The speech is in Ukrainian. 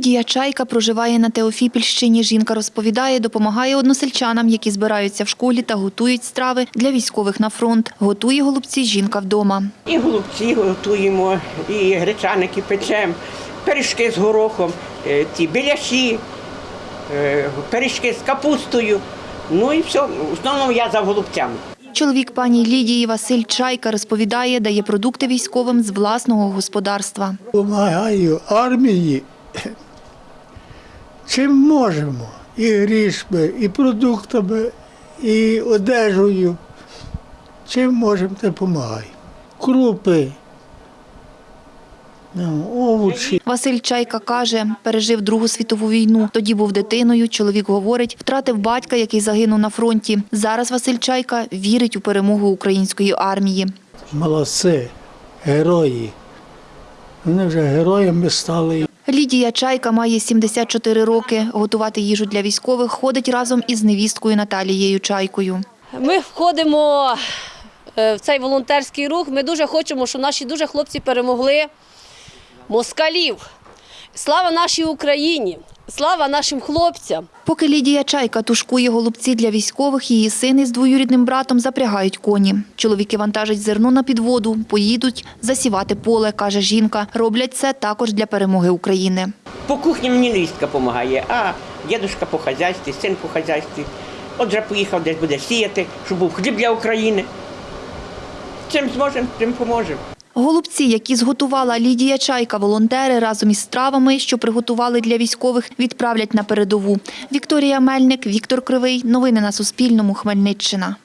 Лідія Чайка проживає на Теофіпільщині. Жінка розповідає, допомагає односельчанам, які збираються в школі та готують страви для військових на фронт. Готує голубці жінка вдома. І голубці готуємо, і гречаники печемо, пиріжки з горохом, е, ті біляші, е, пиріжки з капустою. Ну і все. В основному я за голубцями. Чоловік пані Лідії Василь Чайка розповідає, дає продукти військовим з власного господарства. Помагаю армії чим можемо. І грішми, і продуктами, і одежею. Чим можемо, допомагаємо. Крупи, ну, овочі. Василь Чайка каже, пережив Другу світову війну. Тоді був дитиною. Чоловік говорить, втратив батька, який загинув на фронті. Зараз Василь Чайка вірить у перемогу української армії. Молодці, герої. Вони вже героями стали. Лідія Чайка має 74 роки. Готувати їжу для військових ходить разом із невісткою Наталією Чайкою. Ми входимо е, в цей волонтерський рух. Ми дуже хочемо, щоб наші дуже хлопці перемогли москалів. Слава нашій Україні! Слава нашим хлопцям! Поки Лідія Чайка тушкує голубці для військових, її син із двоюрідним братом запрягають коні. Чоловіки вантажать зерно на підводу, поїдуть засівати поле, каже жінка. Роблять це також для перемоги України. По кухні мені невістка допомагає, а дідусь по хазяйстві, син по хазяйстві. Отже, поїхав десь буде сіяти, щоб був хліб для України. Чим зможемо, тим поможемо. Голубці, які зготувала Лідія Чайка, волонтери разом із стравами, що приготували для військових, відправлять на передову. Вікторія Мельник, Віктор Кривий. Новини на Суспільному. Хмельниччина.